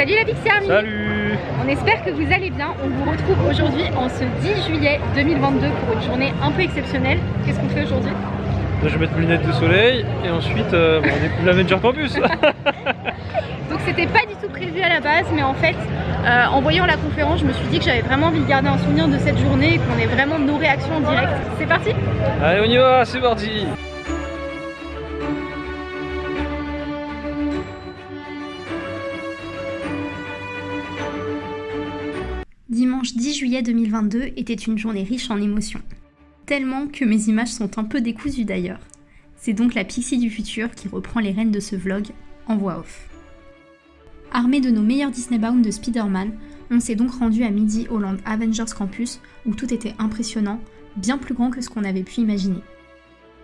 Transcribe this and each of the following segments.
Salut la Pixie Army Salut On espère que vous allez bien. On vous retrouve aujourd'hui en ce 10 juillet 2022 pour une journée un peu exceptionnelle. Qu'est-ce qu'on fait aujourd'hui? Je vais mettre mes lunettes de soleil et ensuite euh, on est plus l'Avenger Campus Donc c'était pas du tout prévu à la base mais en fait euh, en voyant la conférence je me suis dit que j'avais vraiment envie de garder un souvenir de cette journée et qu'on ait vraiment nos réactions en direct. C'est parti? Allez on y va, c'est parti juillet 2022 était une journée riche en émotions. Tellement que mes images sont un peu décousues d'ailleurs. C'est donc la Pixie du futur qui reprend les rênes de ce vlog en voix off. Armés de nos meilleurs Disney Bound de Spider-Man, on s'est donc rendu à midi au Land Avengers Campus où tout était impressionnant, bien plus grand que ce qu'on avait pu imaginer.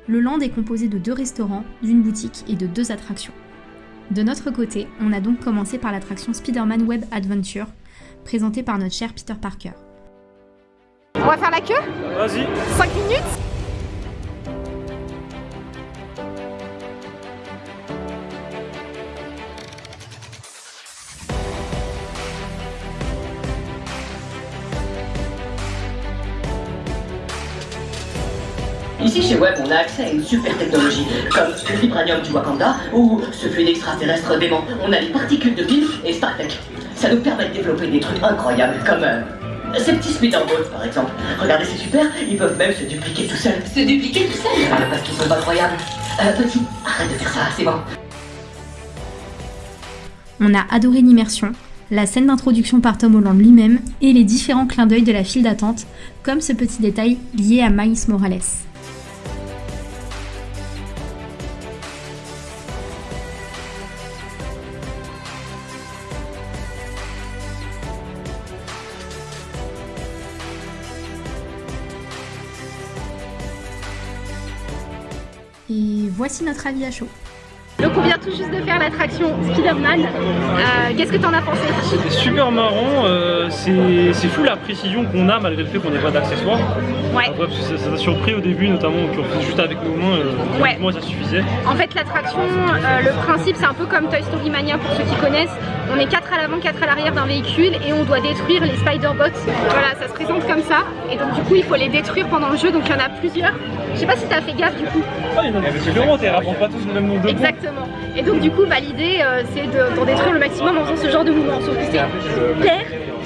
Le land est composé de deux restaurants, d'une boutique et de deux attractions. De notre côté, on a donc commencé par l'attraction Spider-Man Web Adventure, présentée par notre cher Peter Parker. On va faire la queue Vas-y 5 minutes Ici chez Web, on a accès à une super technologie, comme le vibranium du Wakanda ou ce fluide extraterrestre dément. On a les particules de Pilf et StarTech. Ça nous permet de développer des trucs incroyables, comme euh, ces petits speederboats par exemple. Regardez, c'est super, ils peuvent même se dupliquer tout seuls. Se dupliquer tout seuls Euh, Parce qu'ils sont incroyables. Euh, petit, arrête de faire ça, c'est bon. On a adoré l'immersion, la scène d'introduction par Tom Holland lui-même et les différents clins d'œil de la file d'attente, comme ce petit détail lié à Miles Morales. Voici notre avis à chaud. Donc on vient tout juste de faire l'attraction Spider-Man. Euh, Qu'est-ce que t'en as pensé C'était super marrant, euh, c'est fou la précision qu'on a malgré le fait qu'on n'ait pas d'accessoires. Ouais. Après, parce que ça t'a surpris au début notamment, qu'on faisait juste avec nos mains, euh, Ouais. moi ça suffisait. En fait, l'attraction, le principe, c'est un peu comme Toy Story Mania pour ceux qui connaissent. On est 4 à l'avant, 4 à l'arrière d'un véhicule et on doit détruire les Spider-Bots. Voilà, ça se présente comme ça. Et donc, du coup, il faut les détruire pendant le jeu. Donc, il y en a plusieurs. Je sais pas si t'as fait gaffe du coup. Ah, il y en a différents, t'es rapportes pas tous le même nombre de. Exactement. Et donc, du coup, bah, l'idée, euh, c'est de- d'en détruire le maximum en faisant ce genre de mouvement. Sauf que c'est hyper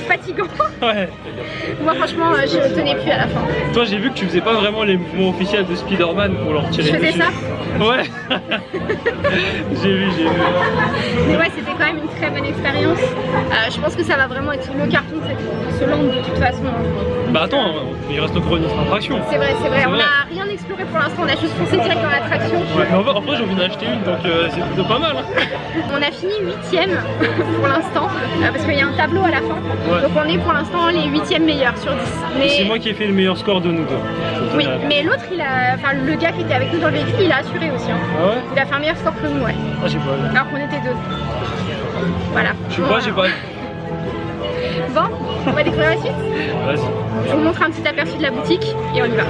fatigant. Ouais. Moi, franchement, euh, je tenais plus à la fin. Toi j'ai vu que tu faisais pas vraiment les mouvements officiels de Spider-Man pour leur tirer Je faisais dessus. ça Ouais J'ai vu, j'ai vu. Mais ouais, c'était quand même une très bonne expérience. Euh, je pense que ça va vraiment être le carton de, cette- de ce land de toute façon. Bah attends, il reste encore une autre attraction. C'est vrai, c'est vrai. C'est On vrai. Exploré pour l'instant. On a juste foncé direct dans l'attraction. Ouais, mais en vrai, en vrai, j'ai envie d'en acheter une donc euh, c'est plutôt pas mal. hein. On a fini huitième pour l'instant euh, parce qu'il y a un tableau à la fin. Ouais. Donc on est pour l'instant les huitièmes meilleurs sur 10. Et C'est moi qui ai fait le meilleur score de nous deux. oui, mais l'autre, il a, enfin le gars qui était avec nous dans le véhicule, il a assuré aussi. hein. Ah ouais Il a fait un meilleur score que nous, ouais. Ah j'ai pas. Alors qu'on était deux. Voilà. Je sais pas, j'ai pas. Bon, on va découvrir la suite. Vas-y. Je vous montre un petit aperçu de la boutique et on y va.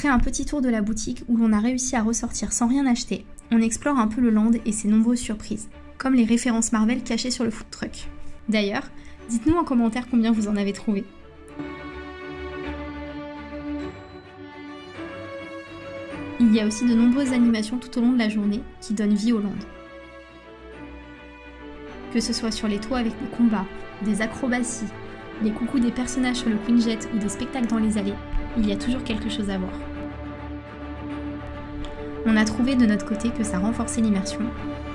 Après un petit tour de la boutique où l'on a réussi à ressortir sans rien acheter, on explore un peu le land et ses nombreuses surprises, comme les références Marvel cachées sur le food truck. D'ailleurs, dites-nous en commentaire combien vous en avez trouvé. Il y a aussi de nombreuses animations tout au long de la journée qui donnent vie au land. Que ce soit sur les toits avec des combats, des acrobaties, les coucous des personnages sur le Queen Jet ou des spectacles dans les allées, il y a toujours quelque chose à voir. On a trouvé de notre côté que ça renforçait l'immersion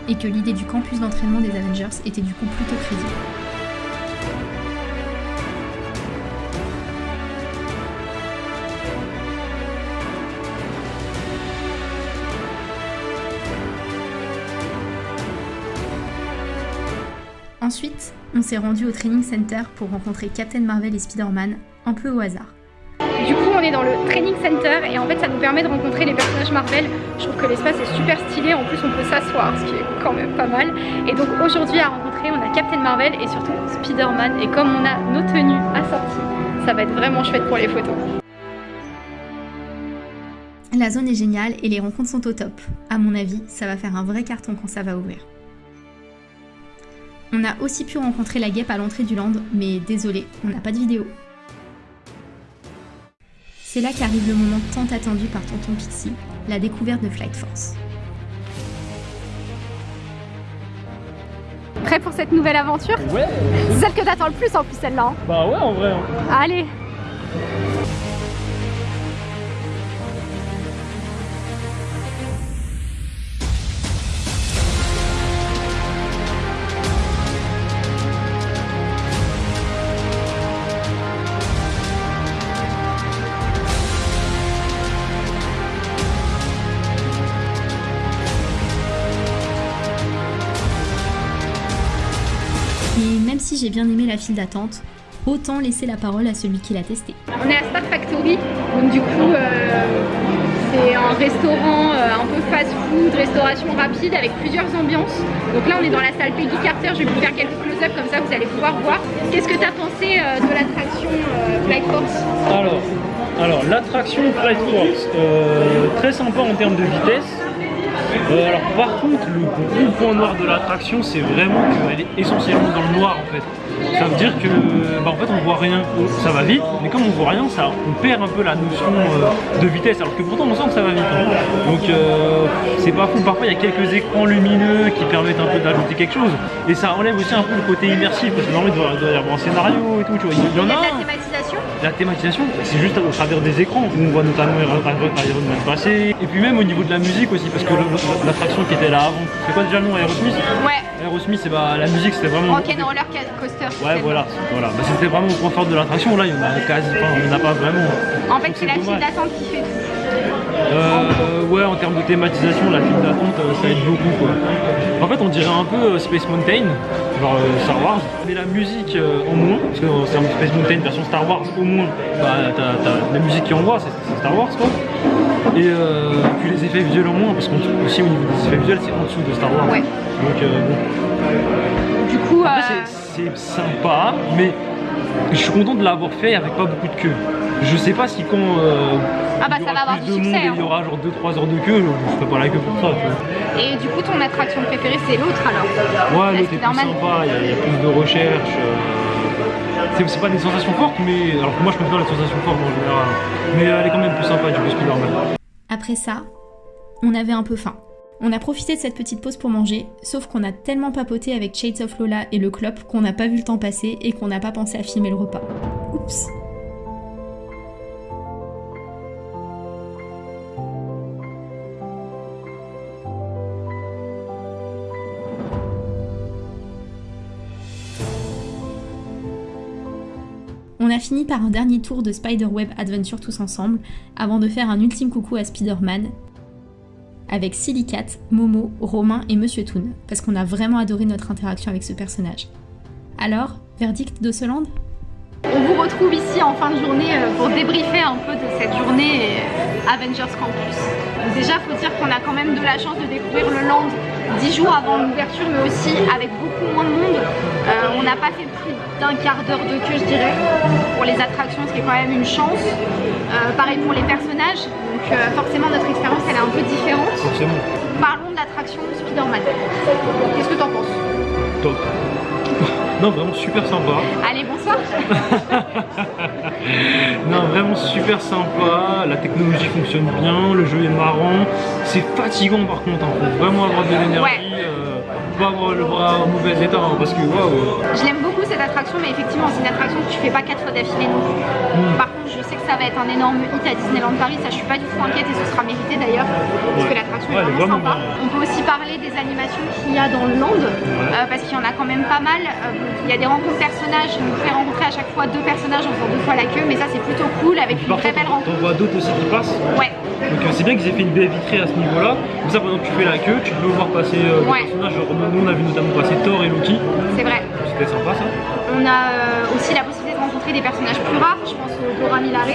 et que l'idée du campus d'entraînement des Avengers était du coup plutôt crédible. Ensuite, on s'est rendu au training center pour rencontrer Captain Marvel et Spider-Man, un peu au hasard. On est dans le training center et en fait ça nous permet de rencontrer les personnages Marvel. Je trouve que l'espace est super stylé, en plus on peut s'asseoir, ce qui est quand même pas mal. Et donc aujourd'hui à rencontrer, on a Captain Marvel et surtout Spider-Man. Et comme on a nos tenues assorties, ça va être vraiment chouette pour les photos. La zone est géniale et les rencontres sont au top. À mon avis, ça va faire un vrai carton quand ça va ouvrir. On a aussi pu rencontrer la guêpe à l'entrée du land, mais désolé, on n'a pas de vidéo. C'est là qu'arrive le moment tant attendu par Tonton Pixie, la découverte de Flight Force. Prêt pour cette nouvelle aventure? Ouais C'est celle que t'attends le plus en plus celle-là. hein. Bah ouais en vrai. hein. Allez bien aimé la file d'attente, autant laisser la parole à celui qui l'a testé. On est à Star Factory, donc du coup euh, c'est un restaurant euh, un peu fast-food, restauration rapide avec plusieurs ambiances. Donc là on est dans la salle Peggy Carter, je vais vous faire quelques close-up comme ça vous allez pouvoir voir. Qu'est-ce que tu as pensé euh, de l'attraction euh, Flight Force Alors, alors l'attraction Flight Force, euh, très sympa en termes de vitesse. Euh, alors par contre, le gros point noir de l'attraction, c'est vraiment qu'elle est essentiellement dans le noir en fait. Ça veut dire que, bah, en on voit rien. Ça va vite, mais comme on voit rien, ça, on perd un peu la notion euh, de vitesse. Alors que pourtant, on sent que ça va vite. hein. Donc euh, c'est pas fou. Parfois, il y a quelques écrans lumineux qui permettent un peu d'ajouter quelque chose, et ça enlève aussi un peu le côté immersif parce que normalement, il doit, y avoir un scénario et tout. Tu vois, il y en a la thématisation c'est juste au travers des écrans. On voit notamment Iron Man passer. Et puis même au niveau de la musique aussi, parce que l'attraction qui était là avant, c'est quoi déjà le nom Aerosmith Ouais, Aerosmith, c'est bah, la musique c'était vraiment... Rock'n'Roller Coaster. Ouais, voilà, voilà. Bah, c'était vraiment au point fort de l'attraction. Là, il y en a quasi pas, il y en a pas vraiment. En fait c'est la file d'attente qui fait tout. Euh, ouais, en termes de thématisation, la file d'attente, euh, ça aide beaucoup quoi. En fait, on dirait un peu euh, Space Mountain, genre euh, Star Wars, mais la musique euh, en moins, parce que c'est un Space Mountain version Star Wars au moins, bah t'as la musique qui envoie, c'est c'est Star Wars quoi. Et euh, puis les effets visuels en moins, parce qu'on aussi au niveau des effets visuels, c'est en dessous de Star Wars. Ouais. Donc bon. Du coup, c'est sympa, mais je suis content de l'avoir fait avec pas beaucoup de queue. Je sais pas si quand euh, Ah bah, ça va avoir du succès, hein. il y aura genre 2-3 heures de queue, je, je ferai pas la queue pour ça. Tu vois. et du coup ton attraction préférée c'est l'autre alors Ouais, La l'autre est plus sympa, il y, a- il y a plus de recherche. euh, C'est pas des sensations fortes, mais alors que moi je préfère les sensations fortes en général. Mais elle est quand même plus sympa du coup Spider-Man. Après ça, on avait un peu faim. On a profité de cette petite pause pour manger, sauf qu'on a tellement papoté avec Shades of Lola et le clop qu'on n'a pas vu le temps passer et qu'on n'a pas pensé à filmer le repas. Oups. On a fini par un dernier tour de Spider-Web Adventure tous ensemble, avant de faire un ultime coucou à Spider-Man, avec Silicate, Momo, Romain et Monsieur Toon, parce qu'on a vraiment adoré notre interaction avec ce personnage. Alors, verdict de ce land On vous retrouve ici en fin de journée euh, pour débriefer un peu de cette journée euh, Avengers Campus. Déjà, faut dire qu'on a quand même de la chance de découvrir le land 10 jours avant l'ouverture, mais aussi avec beaucoup moins de monde. Euh, on n'a pas fait plus d'un quart d'heure de queue, je dirais, pour les attractions, ce qui est quand même une chance. Euh, pareil pour les personnages, donc euh, forcément notre expérience elle est un peu différente. Forcément, Parlons de l'attraction Spider-Man. Qu'est-ce que t'en penses? Top. non, vraiment super sympa. Allez, bonsoir Non, vraiment super sympa. La technologie fonctionne bien, le jeu est marrant. C'est fatigant par contre, hein. faut vraiment avoir de l'énergie. Ouais. euh, pas avoir le bras en mauvais état hein, parce que waouh. Je l'aime beaucoup cette attraction, mais effectivement, c'est une attraction que tu fais pas quatre fois d'affilée non plus. Mm. Par contre, je sais que ça va être un énorme hit à Disneyland Paris, ça je suis pas du tout inquiète et ce sera mérité d'ailleurs, parce que l'attraction Ouais, est vraiment sympa. bien. On peut aussi parler des animations qu'il y a dans le land, euh, parce qu'il y en a quand même pas mal. Euh, il y a des rencontres personnages, on fait rencontrer à chaque fois deux personnages en faisant deux fois la queue, mais ça c'est plutôt cool avec une très belle rencontre. vois d'autres aussi qui passent. Ouais, Donc euh, c'est bien qu'ils aient fait une baie vitrée à ce niveau-là. Comme ça, pendant que tu fais la queue, tu peux voir passer des Ouais. personnages. Genre, nous, on a vu notamment passer Thor et Loki. c'est vrai. On a euh, aussi la possibilité de rencontrer des personnages plus rares, je pense au Dora Milaje.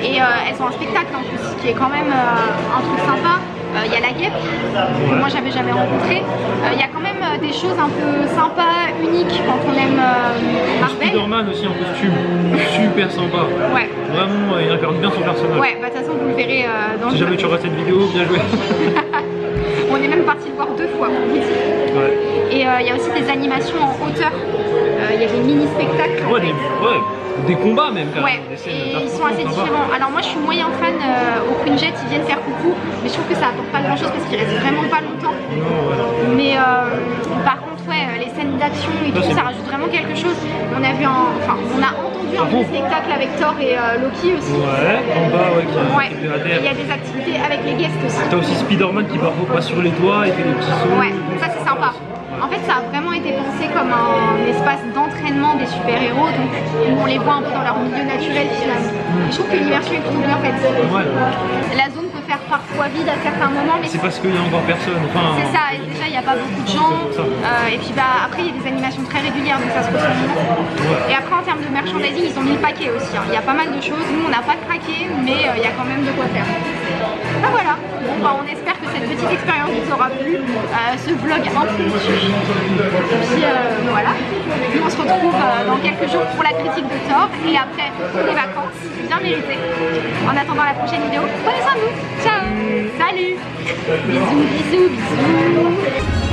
Et euh, elles ont un spectacle en plus, qui est quand même euh, un truc sympa. Il y a la guêpe, que moi j'avais jamais rencontré. Il y a quand même des choses un peu sympas, uniques quand on aime Marvel. Spider-Man aussi en costume, super sympa. Ouais, Vraiment, il incarne bien son personnage. ouais, bah de toute façon vous le verrez dans Si le jamais tu regardes cette vidéo, bien joué. On est même parti le voir deux fois pour vous dire. ouais. Et euh, il y a aussi des animations en hauteur. Euh, Il y a des mini-spectacles. en Ouais, des, ouais, des combats même quand Ouais, même. Et ils sont assez différents. Alors moi je suis moyen fan euh, au Queen Jet, ils viennent faire coucou, mais je trouve que ça apporte pas grand chose parce qu'ils restent vraiment pas longtemps. Non, ouais. Mais euh, par contre, ouais, les scènes d'action et tout, ça rajoute vraiment quelque chose. On a vu un, enfin, on a entendu un Ah bon petit spectacle avec Thor et euh, Loki aussi. Ouais, en bas, ouais, qui Ouais. il y a des activités avec les guests aussi. T'as aussi Spider-Man qui parfois passe sur les toits et fait des petits sauts. Ouais, ça c'est sympa. En fait, ça a été pensé comme un espace d'entraînement des super-héros, donc où on les voit un peu dans leur milieu naturel finalement. Et je trouve que l'immersion est plutôt bien faite. Ouais. La zone peut faire parfois vide à certains moments, mais C'est parce qu'il y a encore personne. Enfin, c'est ça, et déjà il n'y a pas beaucoup de gens. Euh, et puis bah, après il y a des animations très régulières, donc ça se ressent moins. Et après en termes de merchandising, ils ont mis le paquet aussi. hein. Il y a pas mal de choses. Nous on n'a pas craqué, mais euh, il y a quand même de quoi faire. Ah voilà, bon, bah, on espère que cette petite expérience vous aura plu, euh, ce vlog impromptu. Et retrouve euh, dans quelques jours pour la critique de Thor et après pour les vacances, bien méritées. En attendant la prochaine vidéo, prenez soin de vous, ciao, salut, bisous, bisous, bisous.